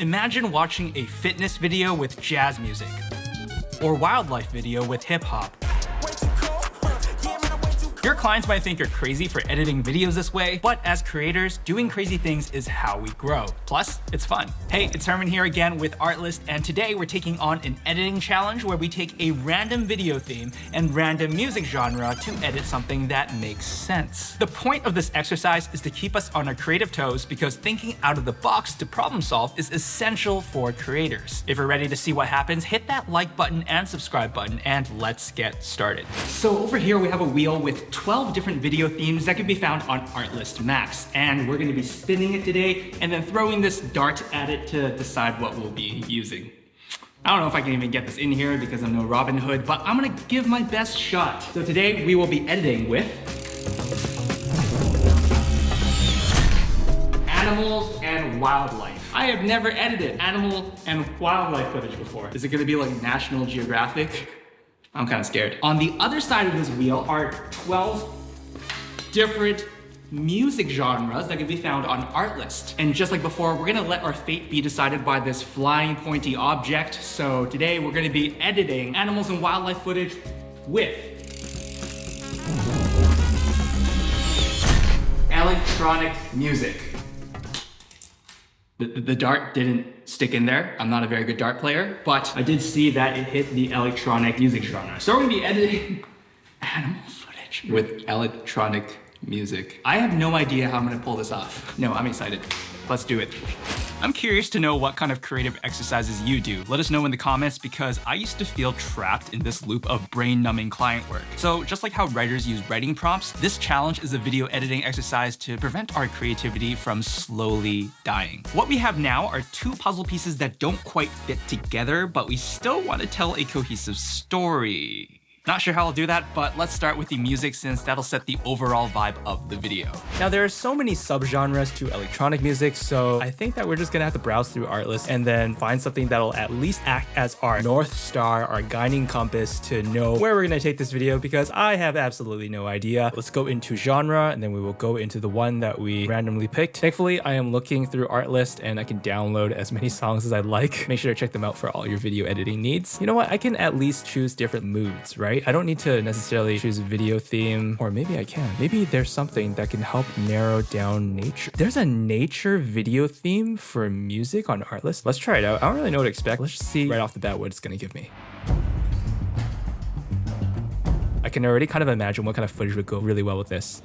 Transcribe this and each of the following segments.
Imagine watching a fitness video with jazz music, or wildlife video with hip hop, your clients might think you're crazy for editing videos this way, but as creators, doing crazy things is how we grow. Plus, it's fun. Hey, it's Herman here again with Artlist, and today we're taking on an editing challenge where we take a random video theme and random music genre to edit something that makes sense. The point of this exercise is to keep us on our creative toes because thinking out of the box to problem solve is essential for creators. If you're ready to see what happens, hit that like button and subscribe button, and let's get started. So over here we have a wheel with 12 different video themes that can be found on Artlist Max. And we're gonna be spinning it today and then throwing this dart at it to decide what we'll be using. I don't know if I can even get this in here because I'm no Robin Hood, but I'm gonna give my best shot. So today we will be editing with animals and wildlife. I have never edited animal and wildlife footage before. Is it gonna be like National Geographic? I'm kind of scared. On the other side of this wheel are 12 different music genres that can be found on Artlist. And just like before, we're gonna let our fate be decided by this flying pointy object. So today we're gonna be editing animals and wildlife footage with electronic music. The, the, dart didn't stick in there. I'm not a very good dart player, but I did see that it hit the electronic music genre. So we're gonna be editing animal footage with electronic music. I have no idea how I'm gonna pull this off. No, I'm excited. Let's do it. I'm curious to know what kind of creative exercises you do. Let us know in the comments because I used to feel trapped in this loop of brain-numbing client work. So just like how writers use writing prompts, this challenge is a video editing exercise to prevent our creativity from slowly dying. What we have now are two puzzle pieces that don't quite fit together, but we still want to tell a cohesive story. Not sure how I'll do that, but let's start with the music since that'll set the overall vibe of the video. Now there are so many subgenres to electronic music, so I think that we're just gonna have to browse through Artlist and then find something that'll at least act as our North Star, our guiding compass to know where we're gonna take this video because I have absolutely no idea. Let's go into genre and then we will go into the one that we randomly picked. Thankfully, I am looking through Artlist and I can download as many songs as I'd like. Make sure to check them out for all your video editing needs. You know what? I can at least choose different moods, right? Right? I don't need to necessarily choose a video theme, or maybe I can. Maybe there's something that can help narrow down nature. There's a nature video theme for music on Artlist. Let's try it out. I don't really know what to expect. Let's just see right off the bat what it's gonna give me. I can already kind of imagine what kind of footage would go really well with this.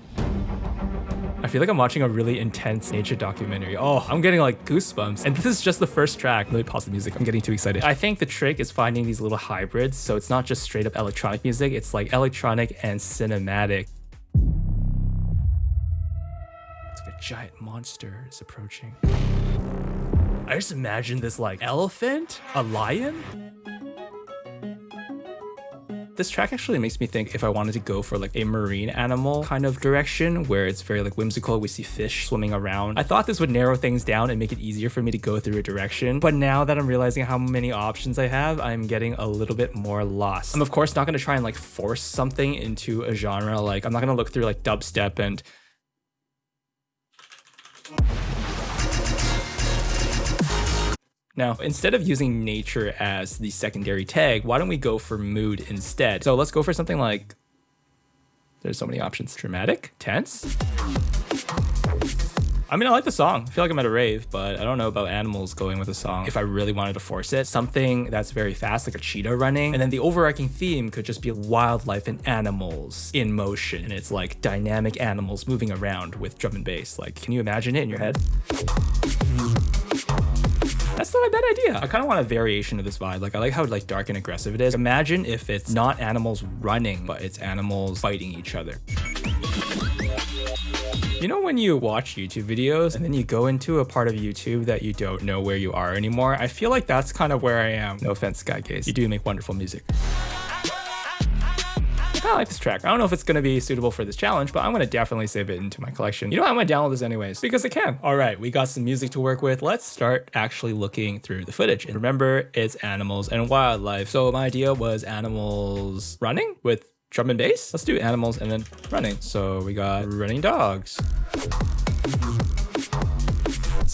I feel like I'm watching a really intense nature documentary. Oh, I'm getting like goosebumps. And this is just the first track. Let me pause the music. I'm getting too excited. I think the trick is finding these little hybrids. So it's not just straight up electronic music. It's like electronic and cinematic. It's like a giant monster is approaching. I just imagine this like elephant, a lion, this track actually makes me think if I wanted to go for like a marine animal kind of direction where it's very like whimsical, we see fish swimming around. I thought this would narrow things down and make it easier for me to go through a direction. But now that I'm realizing how many options I have, I'm getting a little bit more lost. I'm of course not going to try and like force something into a genre. Like I'm not going to look through like dubstep and Now, instead of using nature as the secondary tag, why don't we go for mood instead? So let's go for something like, there's so many options. Dramatic, tense. I mean, I like the song. I feel like I'm at a rave, but I don't know about animals going with a song. If I really wanted to force it, something that's very fast, like a cheetah running. And then the overarching theme could just be wildlife and animals in motion. And it's like dynamic animals moving around with drum and bass. Like, can you imagine it in your head? That's not a bad idea. I kind of want a variation of this vibe. Like I like how like dark and aggressive it is. Imagine if it's not animals running, but it's animals fighting each other. You know when you watch YouTube videos and then you go into a part of YouTube that you don't know where you are anymore? I feel like that's kind of where I am. No offense, Skygaze. You do make wonderful music. I like this track. I don't know if it's going to be suitable for this challenge, but I'm going to definitely save it into my collection. You know, I'm going to download this anyways because I can. All right, we got some music to work with. Let's start actually looking through the footage. And remember, it's animals and wildlife. So my idea was animals running with drum and bass. Let's do animals and then running. So we got running dogs.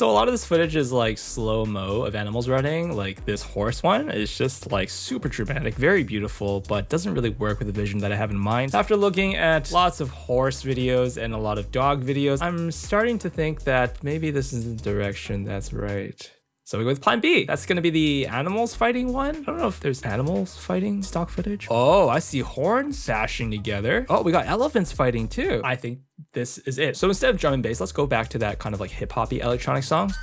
So a lot of this footage is like slow-mo of animals running. Like this horse one is just like super dramatic, very beautiful, but doesn't really work with the vision that I have in mind. After looking at lots of horse videos and a lot of dog videos, I'm starting to think that maybe this is the direction that's right. So we go with plan B. That's gonna be the animals fighting one. I don't know if there's animals fighting stock footage. Oh, I see horns sashing together. Oh, we got elephants fighting too. I think this is it. So instead of drum and bass, let's go back to that kind of like hip hoppy electronic song.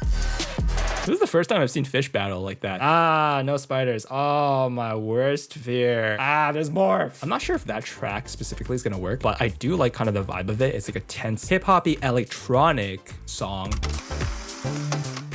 This is the first time I've seen fish battle like that. Ah, no spiders. Oh, my worst fear. Ah, there's more. I'm not sure if that track specifically is gonna work, but I do like kind of the vibe of it. It's like a tense hip hoppy electronic song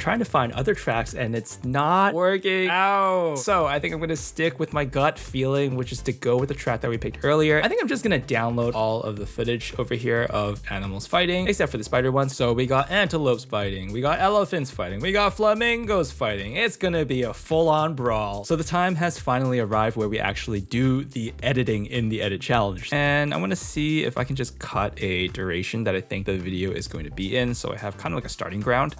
trying to find other tracks and it's not working out. So I think I'm gonna stick with my gut feeling, which is to go with the track that we picked earlier. I think I'm just gonna download all of the footage over here of animals fighting, except for the spider one. So we got antelopes fighting, we got elephants fighting, we got flamingos fighting. It's gonna be a full-on brawl. So the time has finally arrived where we actually do the editing in the edit challenge. And I wanna see if I can just cut a duration that I think the video is going to be in. So I have kind of like a starting ground.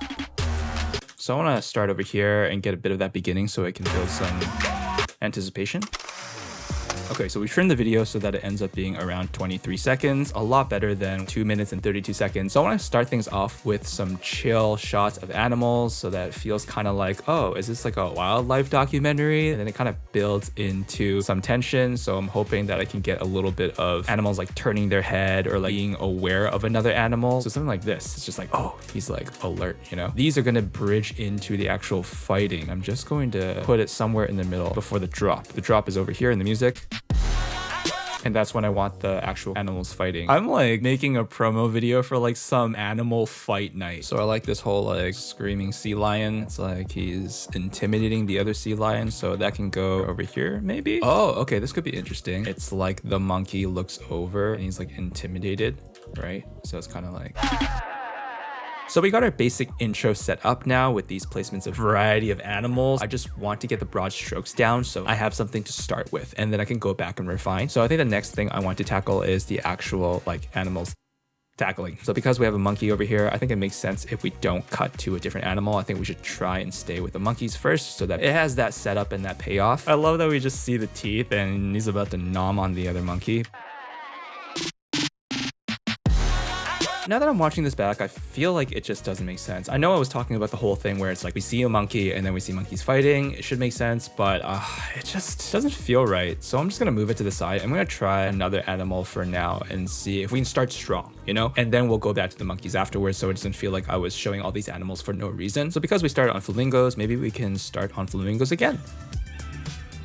So I want to start over here and get a bit of that beginning so I can build some anticipation. Okay, so we trimmed the video so that it ends up being around 23 seconds, a lot better than 2 minutes and 32 seconds. So I want to start things off with some chill shots of animals so that it feels kind of like, oh, is this like a wildlife documentary? And then it kind of builds into some tension. So I'm hoping that I can get a little bit of animals like turning their head or like being aware of another animal. So something like this, it's just like, oh, he's like alert, you know? These are going to bridge into the actual fighting. I'm just going to put it somewhere in the middle before the drop. The drop is over here in the music and that's when I want the actual animals fighting. I'm like making a promo video for like some animal fight night. So I like this whole like screaming sea lion. It's like he's intimidating the other sea lion. So that can go over here maybe. Oh, okay. This could be interesting. It's like the monkey looks over and he's like intimidated, right? So it's kind of like... So we got our basic intro set up now with these placements of variety of animals. I just want to get the broad strokes down so I have something to start with and then I can go back and refine. So I think the next thing I want to tackle is the actual like animals tackling. So because we have a monkey over here, I think it makes sense if we don't cut to a different animal. I think we should try and stay with the monkeys first so that it has that setup and that payoff. I love that we just see the teeth and he's about to nom on the other monkey. Now that I'm watching this back, I feel like it just doesn't make sense. I know I was talking about the whole thing where it's like we see a monkey and then we see monkeys fighting. It should make sense, but uh, it just doesn't feel right. So I'm just gonna move it to the side. I'm gonna try another animal for now and see if we can start strong, you know? And then we'll go back to the monkeys afterwards so it doesn't feel like I was showing all these animals for no reason. So because we started on flamingos, maybe we can start on flamingos again.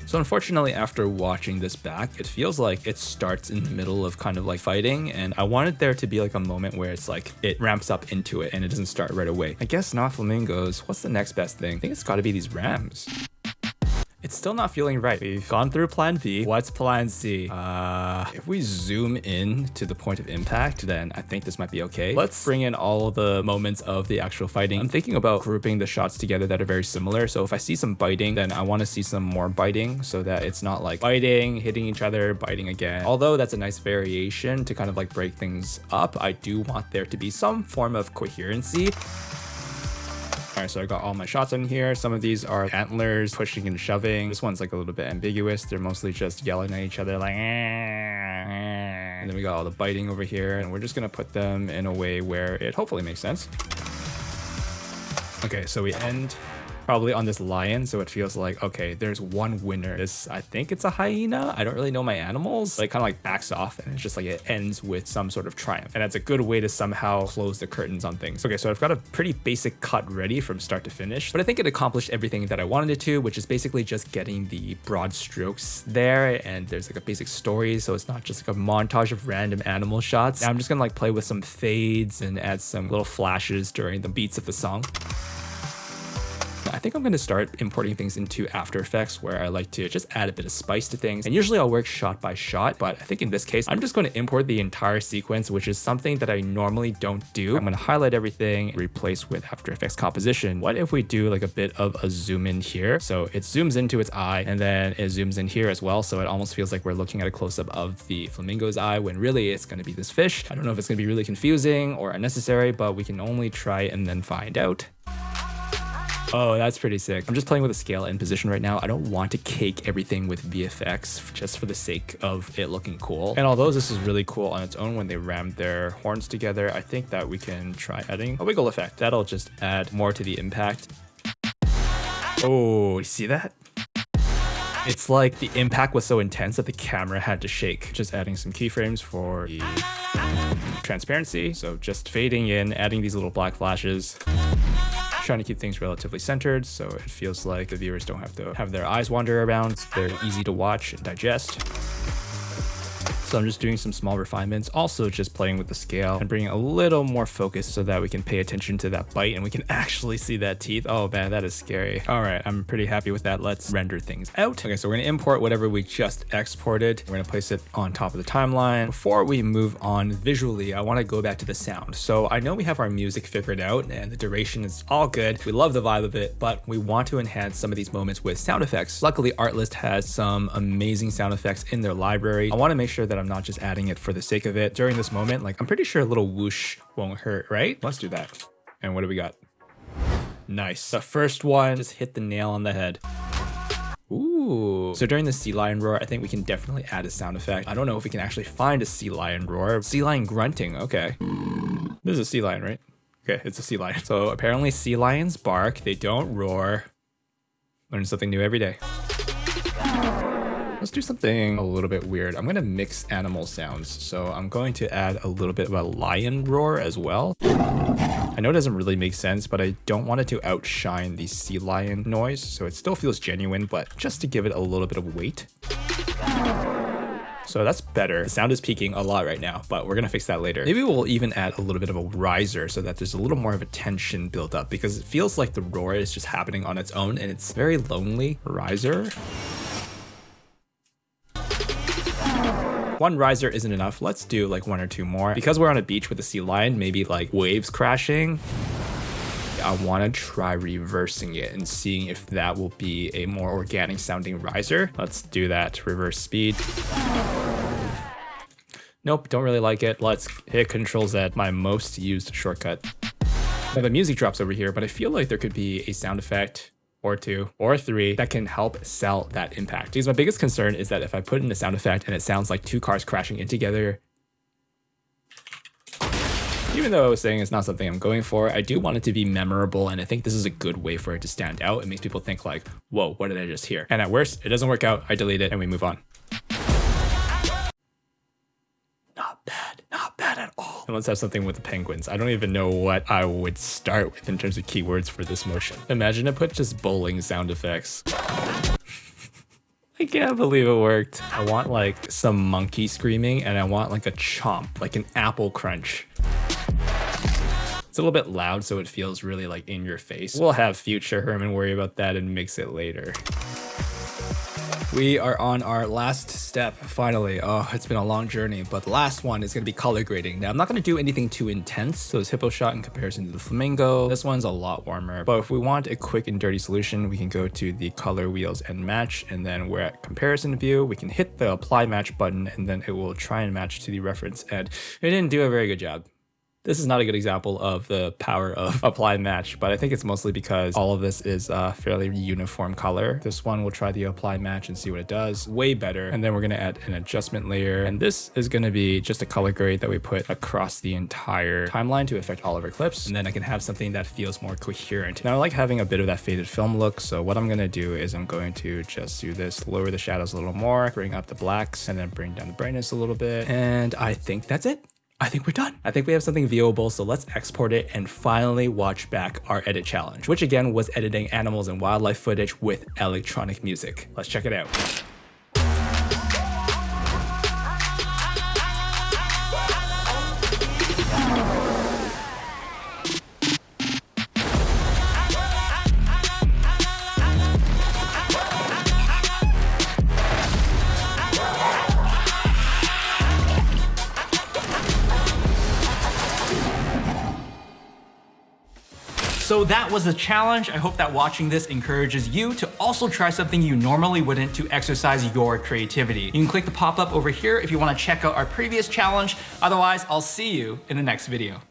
So unfortunately, after watching this back, it feels like it starts in the middle of kind of like fighting. And I wanted there to be like a moment where it's like it ramps up into it and it doesn't start right away. I guess not flamingos. What's the next best thing? I think it's got to be these rams. It's still not feeling right. We've gone through plan B. What's plan C? Uh, if we zoom in to the point of impact, then I think this might be okay. Let's bring in all the moments of the actual fighting. I'm thinking about grouping the shots together that are very similar. So if I see some biting, then I want to see some more biting so that it's not like biting, hitting each other, biting again. Although that's a nice variation to kind of like break things up, I do want there to be some form of coherency. All right, so I got all my shots in here. Some of these are antlers pushing and shoving. This one's like a little bit ambiguous. They're mostly just yelling at each other like, eh, eh. and then we got all the biting over here and we're just gonna put them in a way where it hopefully makes sense. Okay, so we end probably on this lion, so it feels like, okay, there's one winner. This, I think it's a hyena. I don't really know my animals. Like kind of like backs off and it's just like it ends with some sort of triumph. And that's a good way to somehow close the curtains on things. Okay, so I've got a pretty basic cut ready from start to finish, but I think it accomplished everything that I wanted it to, which is basically just getting the broad strokes there. And there's like a basic story, so it's not just like a montage of random animal shots. Now I'm just gonna like play with some fades and add some little flashes during the beats of the song. I think I'm going to start importing things into After Effects where I like to just add a bit of spice to things. And usually I'll work shot by shot, but I think in this case, I'm just going to import the entire sequence, which is something that I normally don't do. I'm going to highlight everything, replace with After Effects composition. What if we do like a bit of a zoom in here? So it zooms into its eye and then it zooms in here as well. So it almost feels like we're looking at a close up of the flamingo's eye when really it's going to be this fish. I don't know if it's going to be really confusing or unnecessary, but we can only try and then find out. Oh, that's pretty sick. I'm just playing with a scale and position right now. I don't want to cake everything with VFX just for the sake of it looking cool. And although this is really cool on its own when they ram their horns together, I think that we can try adding a wiggle effect. That'll just add more to the impact. Oh, you see that? It's like the impact was so intense that the camera had to shake. Just adding some keyframes for transparency. So just fading in, adding these little black flashes trying to keep things relatively centered so it feels like the viewers don't have to have their eyes wander around. They're easy to watch and digest. So I'm just doing some small refinements, also just playing with the scale and bringing a little more focus so that we can pay attention to that bite and we can actually see that teeth. Oh man, that is scary. All right, I'm pretty happy with that. Let's render things out. Okay, so we're gonna import whatever we just exported. We're gonna place it on top of the timeline. Before we move on visually, I wanna go back to the sound. So I know we have our music figured out and the duration is all good. We love the vibe of it, but we want to enhance some of these moments with sound effects. Luckily, Artlist has some amazing sound effects in their library. I wanna make sure that that I'm not just adding it for the sake of it. During this moment, like I'm pretty sure a little whoosh won't hurt, right? Let's do that. And what do we got? Nice. The first one just hit the nail on the head. Ooh. So during the sea lion roar, I think we can definitely add a sound effect. I don't know if we can actually find a sea lion roar. Sea lion grunting, okay. This is a sea lion, right? Okay, it's a sea lion. So apparently sea lions bark, they don't roar. Learn something new every day. Let's do something a little bit weird. I'm going to mix animal sounds. So I'm going to add a little bit of a lion roar as well. I know it doesn't really make sense, but I don't want it to outshine the sea lion noise. So it still feels genuine, but just to give it a little bit of weight. So that's better. The sound is peaking a lot right now, but we're gonna fix that later. Maybe we'll even add a little bit of a riser so that there's a little more of a tension built up because it feels like the roar is just happening on its own and it's very lonely. Riser. One riser isn't enough. Let's do like one or two more. Because we're on a beach with a sea lion, maybe like waves crashing. I want to try reversing it and seeing if that will be a more organic sounding riser. Let's do that. Reverse speed. Nope, don't really like it. Let's hit Control Z, my most used shortcut. Now the music drops over here, but I feel like there could be a sound effect or two or three that can help sell that impact. Because my biggest concern is that if I put in a sound effect and it sounds like two cars crashing in together, even though I was saying it's not something I'm going for, I do want it to be memorable, and I think this is a good way for it to stand out. It makes people think like, whoa, what did I just hear? And at worst, it doesn't work out, I delete it, and we move on. And let's have something with the penguins. I don't even know what I would start with in terms of keywords for this motion. Imagine I put just bowling sound effects. I can't believe it worked. I want like some monkey screaming and I want like a chomp, like an apple crunch. It's a little bit loud so it feels really like in your face. We'll have future Herman worry about that and mix it later. We are on our last step, finally. Oh, it's been a long journey, but the last one is going to be color grading. Now, I'm not going to do anything too intense. So this hippo shot in comparison to the flamingo, this one's a lot warmer. But if we want a quick and dirty solution, we can go to the color wheels and match. And then we're at comparison view. We can hit the apply match button and then it will try and match to the reference. And it didn't do a very good job. This is not a good example of the power of apply match, but I think it's mostly because all of this is a fairly uniform color. This one we'll try the apply match and see what it does. Way better. And then we're going to add an adjustment layer. And this is going to be just a color grade that we put across the entire timeline to affect all of our clips. And then I can have something that feels more coherent. Now I like having a bit of that faded film look. So what I'm going to do is I'm going to just do this, lower the shadows a little more, bring up the blacks, and then bring down the brightness a little bit. And I think that's it. I think we're done. I think we have something viewable, so let's export it and finally watch back our edit challenge, which again was editing animals and wildlife footage with electronic music. Let's check it out. So that was the challenge. I hope that watching this encourages you to also try something you normally wouldn't to exercise your creativity. You can click the pop-up over here if you wanna check out our previous challenge. Otherwise, I'll see you in the next video.